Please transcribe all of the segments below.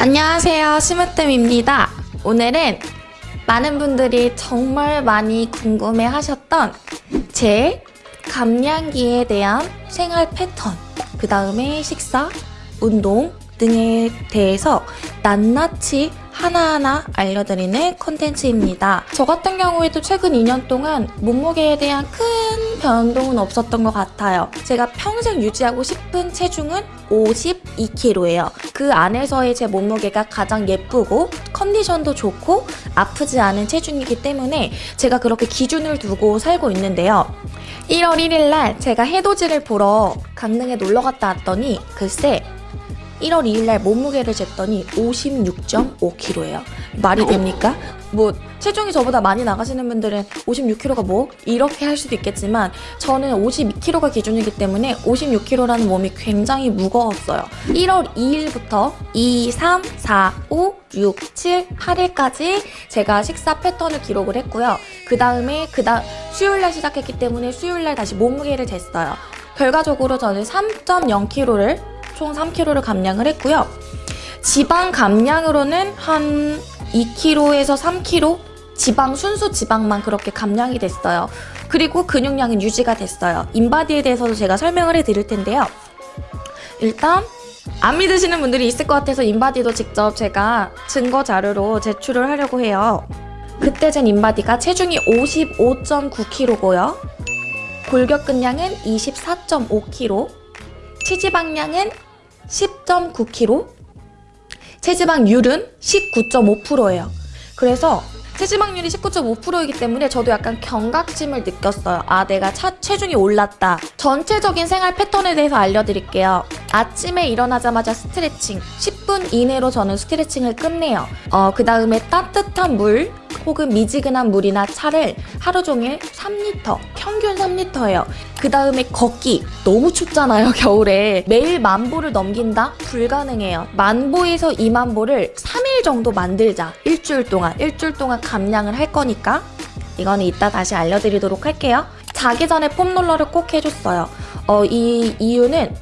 안녕하세요 심으뜸입니다. 오늘은 많은 분들이 정말 많이 궁금해 하셨던 제 감량기에 대한 생활 패턴 그 다음에 식사, 운동 등에 대해서 낱낱이 하나하나 알려드리는 컨텐츠입니다. 저 같은 경우에도 최근 2년 동안 몸무게에 대한 큰 변동은 없었던 것 같아요. 제가 평생 유지하고 싶은 체중은 52kg예요. 그 안에서의 제 몸무게가 가장 예쁘고 컨디션도 좋고 아프지 않은 체중이기 때문에 제가 그렇게 기준을 두고 살고 있는데요. 1월 1일 날 제가 해돋이를 보러 강릉에 놀러 갔다 왔더니 글쎄 1월 2일 날 몸무게를 쟀더니 56.5kg예요. 말이 됩니까? 뭐 체중이 저보다 많이 나가시는 분들은 56kg가 뭐 이렇게 할 수도 있겠지만 저는 52kg가 기준이기 때문에 56kg라는 몸이 굉장히 무거웠어요. 1월 2일부터 2, 3, 4, 5, 6, 7, 8일까지 제가 식사 패턴을 기록을 했고요. 그 다음에 그 다음 수요일날 시작했기 때문에 수요일날 다시 몸무게를 쟀어요. 결과적으로 저는 3.0kg를 총 3kg를 감량을 했고요. 지방 감량으로는 한 2kg에서 3kg 지방 순수 지방만 그렇게 감량이 됐어요. 그리고 근육량은 유지가 됐어요. 인바디에 대해서도 제가 설명을 해드릴 텐데요. 일단 안 믿으시는 분들이 있을 것 같아서 인바디도 직접 제가 증거 자료로 제출을 하려고 해요. 그때 젠 인바디가 체중이 55.9kg고요. 골격근량은 24.5kg, 체지방량은 10.9kg, 체지방률은 19.5%예요. 그래서 체지방률이 19.5%이기 때문에 저도 약간 경각심을 느꼈어요. 아, 내가 차, 체중이 올랐다. 전체적인 생활 패턴에 대해서 알려드릴게요. 아침에 일어나자마자 스트레칭. 10분 이내로 저는 스트레칭을 끝내요. 어, 그 다음에 따뜻한 물, 혹은 미지근한 물이나 차를 하루 종일 3리터, 평균 3리터예요. 그 다음에 걷기. 너무 춥잖아요, 겨울에. 매일 만보를 넘긴다? 불가능해요. 만보에서 2만보를 3일 정도 만들자. 일주일 동안. 일주일 동안 감량을 할 거니까. 이거는 이따 다시 알려드리도록 할게요. 자기 전에 폼롤러를 꼭 해줬어요. 어, 이 이유는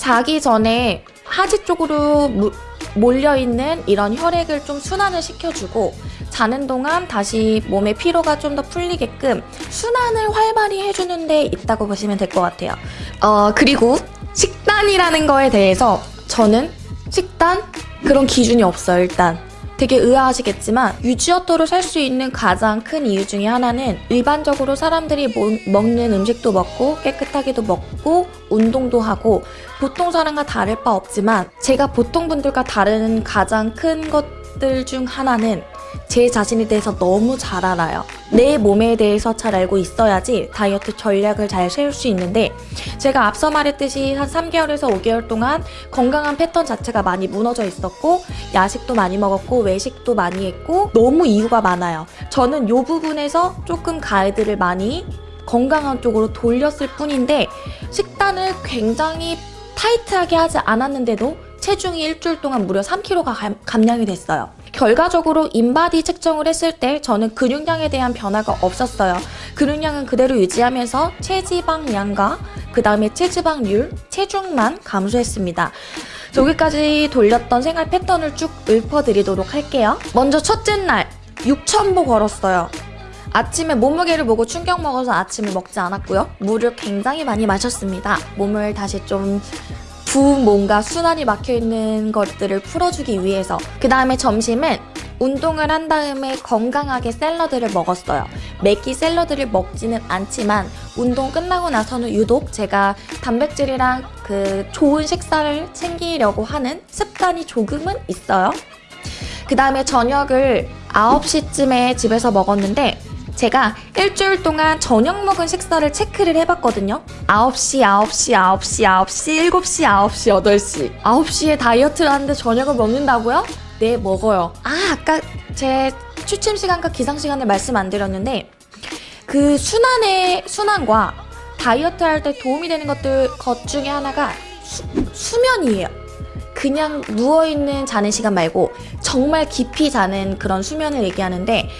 자기 전에 하지 쪽으로 무, 몰려있는 이런 혈액을 좀 순환을 시켜주고 자는 동안 다시 몸의 피로가 좀 더 풀리게끔 순환을 활발히 해주는 데 있다고 보시면 될 것 같아요. 어, 그리고 식단이라는 거에 대해서 저는 식단? 그런 기준이 없어요, 일단. 되게 의아하시겠지만 유지어터로 살 수 있는 가장 큰 이유 중에 하나는 일반적으로 사람들이 모, 먹는 음식도 먹고 깨끗하게도 먹고 운동도 하고 보통 사람과 다를 바 없지만 제가 보통 분들과 다른 가장 큰 것들 중 하나는 제 자신에 대해서 너무 잘 알아요. 내 몸에 대해서 잘 알고 있어야지 다이어트 전략을 잘 세울 수 있는데 제가 앞서 말했듯이 한 3개월에서 5개월 동안 건강한 패턴 자체가 많이 무너져 있었고 야식도 많이 먹었고 외식도 많이 했고 너무 이유가 많아요. 저는 이 부분에서 조금 가이드를 많이 건강한 쪽으로 돌렸을 뿐인데 식단을 굉장히 타이트하게 하지 않았는데도 체중이 일주일 동안 무려 3kg가 감량이 됐어요. 결과적으로 인바디 측정을 했을 때 저는 근육량에 대한 변화가 없었어요. 근육량은 그대로 유지하면서 체지방량과 그 다음에 체지방률, 체중만 감소했습니다. 여기까지 돌렸던 생활 패턴을 쭉 읊어드리도록 할게요. 먼저 첫째 날 6,000보 걸었어요. 아침에 몸무게를 보고 충격 먹어서 아침을 먹지 않았고요. 물을 굉장히 많이 마셨습니다. 몸을 다시 좀 부은 뭔가 순환이 막혀있는 것들을 풀어주기 위해서 그 다음에 점심은 운동을 한 다음에 건강하게 샐러드를 먹었어요. 매끼 샐러드를 먹지는 않지만 운동 끝나고 나서는 유독 제가 단백질이랑 그 좋은 식사를 챙기려고 하는 습관이 조금은 있어요. 그 다음에 저녁을 9시쯤에 집에서 먹었는데 제가 일주일 동안 저녁 먹은 식사를 체크를 해봤거든요. 9시, 9시, 9시, 9시, 7시, 9시, 8시. 9시에 다이어트를 하는데 저녁을 먹는다고요? 네, 먹어요. 아, 아까 제 취침 시간과 기상 시간을 말씀 안 드렸는데 그 순환의 순환과 다이어트 할 때 도움이 되는 것들 것 중에 하나가 수, 수면이에요. 그냥 누워있는 자는 시간 말고 정말 깊이 자는 그런 수면을 얘기하는데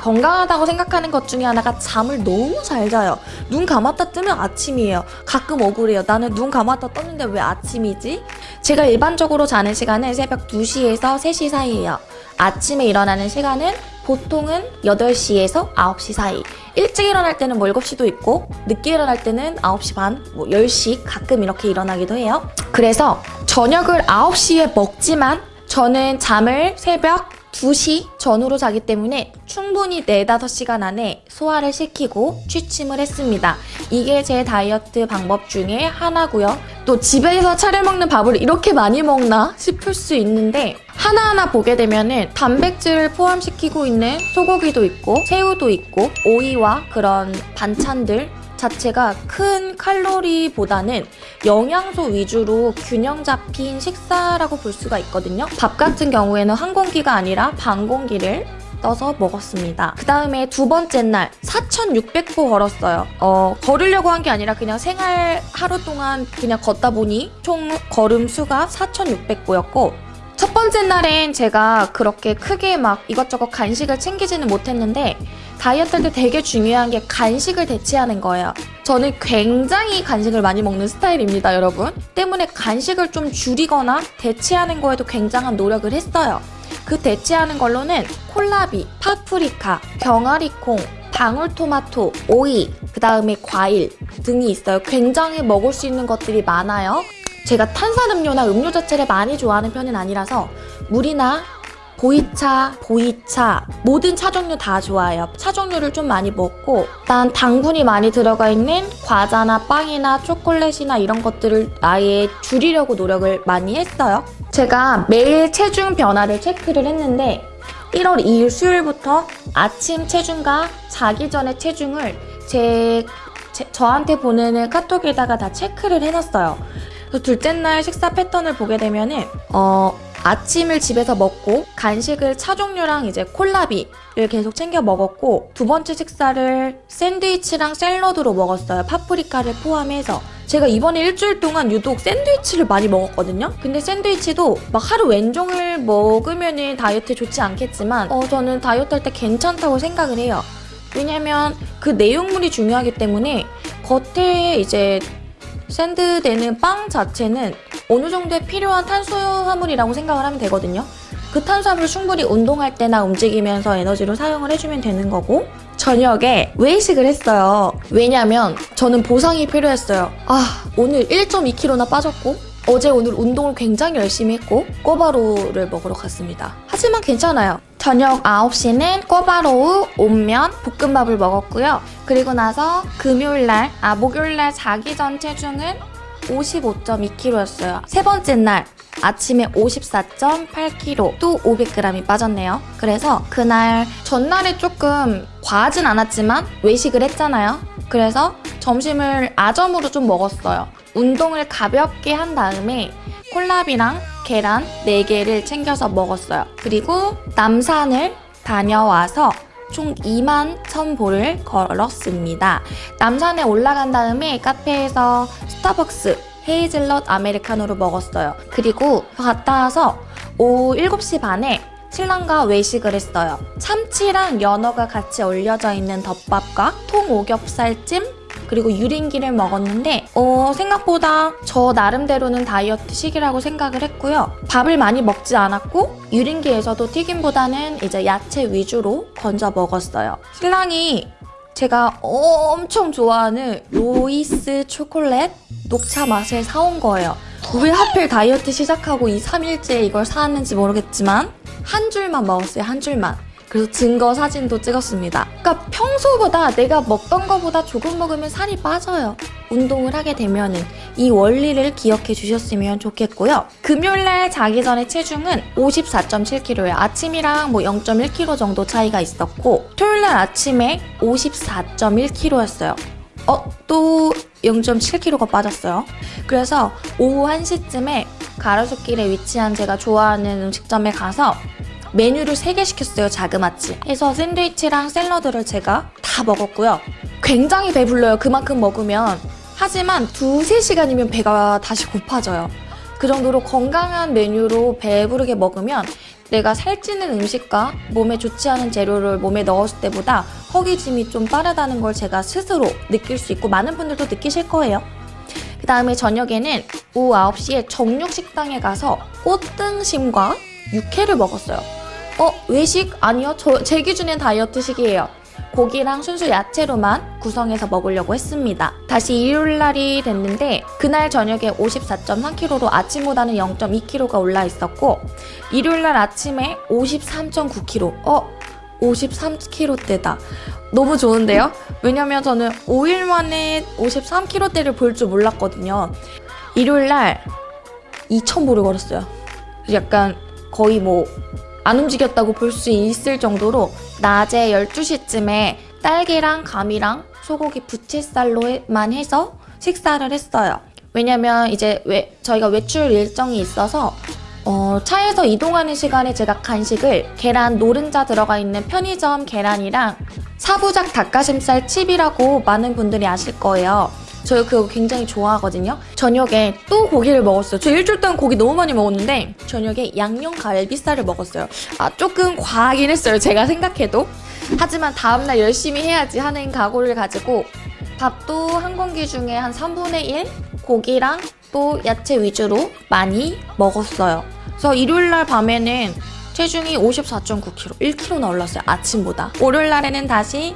건강하다고 생각하는 것 중에 하나가 잠을 너무 잘 자요. 눈 감았다 뜨면 아침이에요. 가끔 억울해요. 나는 눈 감았다 떴는데 왜 아침이지? 제가 일반적으로 자는 시간은 새벽 2시에서 3시 사이예요. 아침에 일어나는 시간은 보통은 8시에서 9시 사이. 일찍 일어날 때는 뭐 7시도 있고 늦게 일어날 때는 9시 반, 뭐 10시 가끔 이렇게 일어나기도 해요. 그래서 저녁을 9시에 먹지만 저는 잠을 새벽 2시 전후로 자기 때문에 충분히 4, 5시간 안에 소화를 시키고 취침을 했습니다. 이게 제 다이어트 방법 중에 하나고요. 또 집에서 차려 먹는 밥을 이렇게 많이 먹나 싶을 수 있는데 하나하나 보게 되면 은 단백질을 포함시키고 있는 소고기도 있고 새우도 있고 오이와 그런 반찬들 자체가 큰 칼로리보다는 영양소 위주로 균형 잡힌 식사라고 볼 수가 있거든요. 밥 같은 경우에는 한 공기가 아니라 반 공기를 떠서 먹었습니다. 그 다음에 두 번째 날 4,600보 걸었어요. 어, 걸으려고 한 게 아니라 그냥 생활 하루 동안 그냥 걷다 보니 총 걸음 수가 4,600보였고 첫 번째 날엔 제가 그렇게 크게 막 이것저것 간식을 챙기지는 못했는데 다이어트 할 때 되게 중요한 게 간식을 대체하는 거예요. 저는 굉장히 간식을 많이 먹는 스타일입니다, 여러분. 때문에 간식을 좀 줄이거나 대체하는 거에도 굉장한 노력을 했어요. 그 대체하는 걸로는 콜라비, 파프리카, 병아리콩, 방울토마토, 오이, 그 다음에 과일 등이 있어요. 굉장히 먹을 수 있는 것들이 많아요. 제가 탄산음료나 음료 자체를 많이 좋아하는 편은 아니라서 물이나 보이차, 보이차 모든 차 종류 다 좋아해요. 차 종류를 좀 많이 먹고 일단 당분이 많이 들어가 있는 과자나 빵이나 초콜릿이나 이런 것들을 아예 줄이려고 노력을 많이 했어요. 제가 매일 체중 변화를 체크를 했는데 1월 2일 수요일부터 아침 체중과 자기 전에 체중을 제, 제 저한테 보내는 카톡에다가 다 체크를 해놨어요. 그래서 둘째 날 식사 패턴을 보게 되면은 어 아침을 집에서 먹고 간식을 차 종류랑 이제 콜라비를 계속 챙겨 먹었고 두 번째 식사를 샌드위치랑 샐러드로 먹었어요. 파프리카를 포함해서. 제가 이번에 일주일 동안 유독 샌드위치를 많이 먹었거든요. 근데 샌드위치도 막 하루 왼종을 먹으면 다이어트에 좋지 않겠지만 어, 저는 다이어트 할 때 괜찮다고 생각을 해요. 왜냐면 그 내용물이 중요하기 때문에 겉에 이제 샌드되는 빵 자체는 어느 정도의 필요한 탄수화물이라고 생각을 하면 되거든요. 그 탄수화물을 충분히 운동할 때나 움직이면서 에너지로 사용을 해주면 되는 거고 저녁에 외식을 했어요. 왜냐면 저는 보상이 필요했어요. 아 오늘 1.2kg나 빠졌고 어제 오늘 운동을 굉장히 열심히 했고 꼬바로우를 먹으러 갔습니다. 하지만 괜찮아요. 저녁 9시는 꼬바로우, 온면, 볶음밥을 먹었고요. 그리고 나서 금요일날, 아 목요일날 자기 전 체중은 55.2kg였어요. 세 번째 날 아침에 54.8kg 또 500g이 빠졌네요. 그래서 그날 전날에 조금 과하진 않았지만 외식을 했잖아요. 그래서 점심을 아점으로 좀 먹었어요. 운동을 가볍게 한 다음에 콜라비랑 계란 4개를 챙겨서 먹었어요. 그리고 남산을 다녀와서 총 2만 1000보를 걸었습니다. 남산에 올라간 다음에 카페에서 스타벅스 헤이즐넛 아메리카노를 먹었어요. 그리고 갔다 와서 오후 7시 반에 신랑과 외식을 했어요. 참치랑 연어가 같이 올려져 있는 덮밥과 통오겹살찜 그리고 유린기를 먹었는데 어, 생각보다 저 나름대로는 다이어트 식이라고 생각을 했고요. 밥을 많이 먹지 않았고 유린기에서도 튀김보다는 이제 야채 위주로 건져 먹었어요. 신랑이 제가 엄청 좋아하는 로이스 초콜릿 녹차 맛을 사온 거예요. 왜 하필 다이어트 시작하고 이 3일째 이걸 사왔는지 모르겠지만 한 줄만 먹었어요, 한 줄만. 그래서 증거 사진도 찍었습니다. 그러니까 평소보다 내가 먹던 것보다 조금 먹으면 살이 빠져요. 운동을 하게 되면 은 이 원리를 기억해 주셨으면 좋겠고요. 금요일날 자기 전에 체중은 54.7kg예요. 아침이랑 뭐 0.1kg 정도 차이가 있었고 토요일날 아침에 54.1kg였어요. 어? 또 0.7kg가 빠졌어요. 그래서 오후 1시쯤에 가로수길에 위치한 제가 좋아하는 음식점에 가서 메뉴를 3개 시켰어요, 자그마치. 해서 샌드위치랑 샐러드를 제가 다 먹었고요. 굉장히 배불러요, 그만큼 먹으면. 하지만 두세 시간이면 배가 다시 고파져요. 그 정도로 건강한 메뉴로 배부르게 먹으면 내가 살찌는 음식과 몸에 좋지 않은 재료를 몸에 넣었을 때보다 허기짐이 좀 빠르다는 걸 제가 스스로 느낄 수 있고 많은 분들도 느끼실 거예요. 그 다음에 저녁에는 오후 9시에 정육식당에 가서 꽃등심과 육회를 먹었어요. 어, 외식? 아니요. 저, 제 기준엔 다이어트식이에요. 고기랑 순수 야채로만 구성해서 먹으려고 했습니다. 다시 일요일날이 됐는데 그날 저녁에 54.3kg로 아침보다는 0.2kg가 올라 있었고 일요일날 아침에 53.9kg 어? 53kg대다. 너무 좋은데요? 왜냐면 저는 5일 만에 53kg대를 볼 줄 몰랐거든요. 일요일날 2,000보를 걸었어요. 약간 거의 뭐 안 움직였다고 볼 수 있을 정도로 낮에 12시쯤에 딸기랑 감이랑 소고기 부채살로만 해서 식사를 했어요. 왜냐면 이제 외, 저희가 외출 일정이 있어서 어, 차에서 이동하는 시간에 제가 간식을 계란 노른자 들어가 있는 편의점 계란이랑 사부작 닭가슴살 칩이라고 많은 분들이 아실 거예요. 저 그거 굉장히 좋아하거든요. 저녁에 또 고기를 먹었어요. 저 일주일 동안 고기 너무 많이 먹었는데 저녁에 양념 갈비살을 먹었어요. 아 조금 과하긴 했어요. 제가 생각해도. 하지만 다음날 열심히 해야지 하는 각오를 가지고 밥도 한 공기 중에 한 3분의 1 고기랑 또 야채 위주로 많이 먹었어요. 그래서 일요일날 밤에는 체중이 54.9kg, 1kg나 올랐어요. 아침보다. 월요일날에는 다시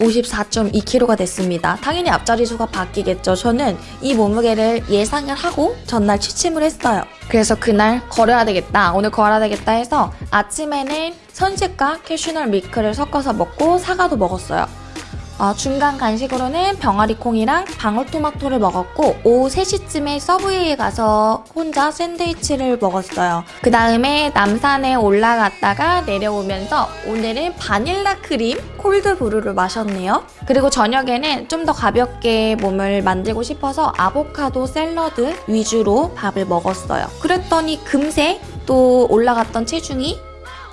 54.2kg가 됐습니다. 당연히 앞자리 수가 바뀌겠죠. 저는 이 몸무게를 예상을 하고 전날 취침을 했어요. 그래서 그날 걸어야 되겠다. 오늘 걸어야 되겠다 해서 아침에는 선식과 캐슈널 밀크를 섞어서 먹고 사과도 먹었어요. 어, 중간 간식으로는 병아리콩이랑 방울토마토를 먹었고 오후 3시쯤에 서브웨이에 가서 혼자 샌드위치를 먹었어요. 그 다음에 남산에 올라갔다가 내려오면서 오늘은 바닐라 크림 콜드브루를 마셨네요. 그리고 저녁에는 좀 더 가볍게 몸을 만들고 싶어서 아보카도 샐러드 위주로 밥을 먹었어요. 그랬더니 금세 또 올라갔던 체중이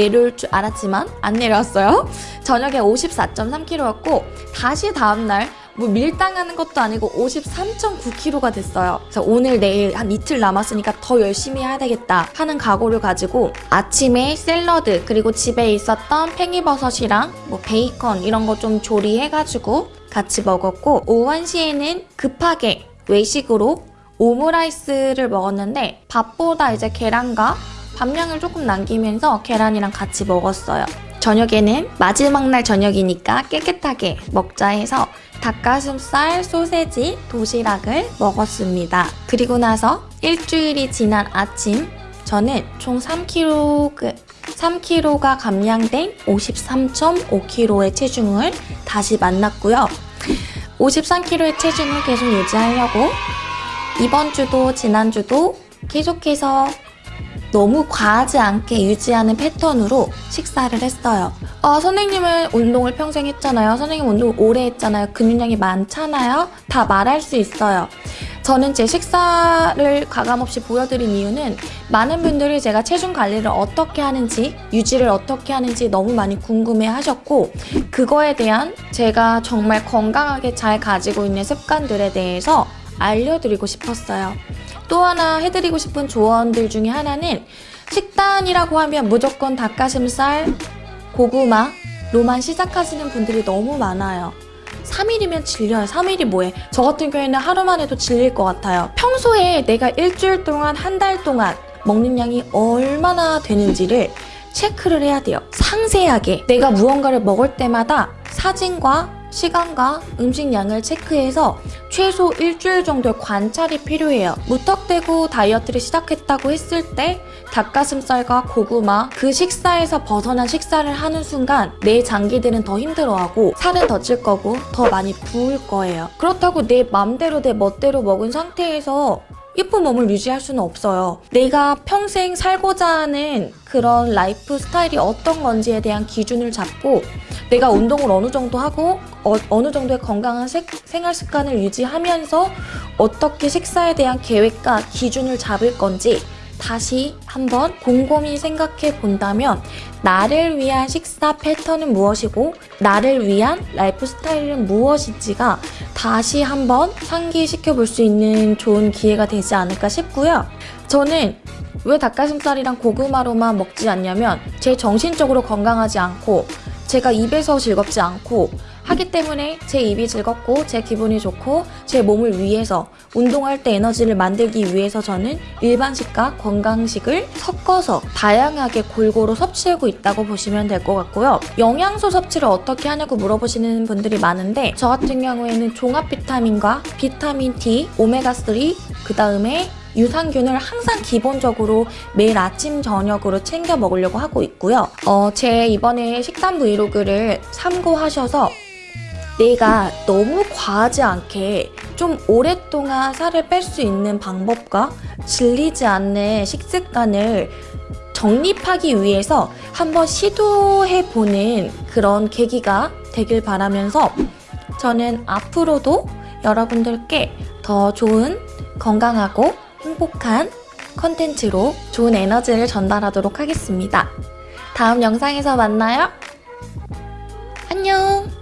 내려올 줄 알았지만 안 내려왔어요. 저녁에 54.3kg였고 다시 다음날 뭐 밀당하는 것도 아니고 53.9kg가 됐어요. 그래서 오늘 내일 한 이틀 남았으니까 더 열심히 해야 되겠다 하는 각오를 가지고 아침에 샐러드 그리고 집에 있었던 팽이버섯이랑 뭐 베이컨 이런 거 좀 조리해가지고 같이 먹었고 오후 1시에는 급하게 외식으로 오므라이스를 먹었는데 밥보다 이제 계란과 밥량을 조금 남기면서 계란이랑 같이 먹었어요. 저녁에는 마지막 날 저녁이니까 깨끗하게 먹자 해서 닭가슴살, 소세지, 도시락을 먹었습니다. 그리고 나서 일주일이 지난 아침 저는 총 3kg, 3kg가 감량된 53.5kg의 체중을 다시 만났고요. 53kg의 체중을 계속 유지하려고 이번 주도 지난주도 계속해서 너무 과하지 않게 유지하는 패턴으로 식사를 했어요. 어, 선생님은 운동을 평생 했잖아요. 선생님 운동 오래 했잖아요. 근육량이 많잖아요. 다 말할 수 있어요. 저는 제 식사를 가감없이 보여드린 이유는 많은 분들이 제가 체중 관리를 어떻게 하는지 유지를 어떻게 하는지 너무 많이 궁금해 하셨고 그거에 대한 제가 정말 건강하게 잘 가지고 있는 습관들에 대해서 알려드리고 싶었어요. 또 하나 해드리고 싶은 조언들 중에 하나는 식단이라고 하면 무조건 닭가슴살, 고구마 로만 시작하시는 분들이 너무 많아요. 3일이면 질려요. 3일이 뭐해? 저 같은 경우에는 하루만 해도 질릴 것 같아요. 평소에 내가 일주일 동안, 한 달 동안 먹는 양이 얼마나 되는지를 체크를 해야 돼요. 상세하게 내가 무언가를 먹을 때마다 사진과 시간과 음식량을 체크해서 최소 일주일 정도의 관찰이 필요해요. 무턱대고 다이어트를 시작했다고 했을 때 닭가슴살과 고구마 그 식사에서 벗어난 식사를 하는 순간 내 장기들은 더 힘들어하고 살은 더 찔 거고 더 많이 부을 거예요. 그렇다고 내 맘대로 내 멋대로 먹은 상태에서 예쁜 몸을 유지할 수는 없어요. 내가 평생 살고자 하는 그런 라이프 스타일이 어떤 건지에 대한 기준을 잡고 내가 운동을 어느 정도 하고 어, 느 정도의 건강한 색, 생활 습관을 유지하면서 어떻게 식사에 대한 계획과 기준을 잡을 건지 다시 한번 곰곰이 생각해 본다면 나를 위한 식사 패턴은 무엇이고 나를 위한 라이프 스타일은 무엇인지가 다시 한번 상기시켜 볼 수 있는 좋은 기회가 되지 않을까 싶고요. 저는 왜 닭가슴살이랑 고구마로만 먹지 않냐면 제 정신적으로 건강하지 않고 제가 입에서 즐겁지 않고 하기 때문에 제 입이 즐겁고 제 기분이 좋고 제 몸을 위해서 운동할 때 에너지를 만들기 위해서 저는 일반식과 건강식을 섞어서 다양하게 골고루 섭취하고 있다고 보시면 될 것 같고요. 영양소 섭취를 어떻게 하냐고 물어보시는 분들이 많은데 저 같은 경우에는 종합 비타민과 비타민 D, 오메가3, 그 다음에 유산균을 항상 기본적으로 매일 아침 저녁으로 챙겨 먹으려고 하고 있고요. 어, 제 이번에 식단 브이로그를 참고하셔서 내가 너무 과하지 않게 좀 오랫동안 살을 뺄 수 있는 방법과 질리지 않는 식습관을 정립하기 위해서 한번 시도해보는 그런 계기가 되길 바라면서 저는 앞으로도 여러분들께 더 좋은 건강하고 행복한 컨텐츠로 좋은 에너지를 전달하도록 하겠습니다. 다음 영상에서 만나요. 안녕!